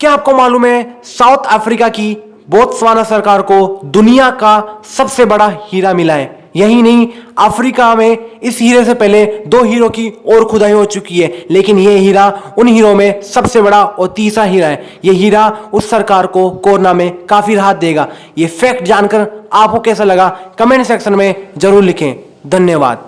क्या आपको मालूम है साउथ अफ्रीका की बोत्सवाना सरकार को दुनिया का सबसे बड़ा हीरा मिला है? यही नहीं, अफ्रीका में इस हीरे से पहले दो हीरो की और खुदाई हो चुकी है, लेकिन यह हीरा उन हीरो में सबसे बड़ा और तीसरा हीरा है। यह हीरा उस सरकार को कोरोना में काफ़ी राहत देगा। ये फैक्ट जानकर आपको कैसा लगा? कमेंट सेक्शन में ज़रूर लिखें। धन्यवाद।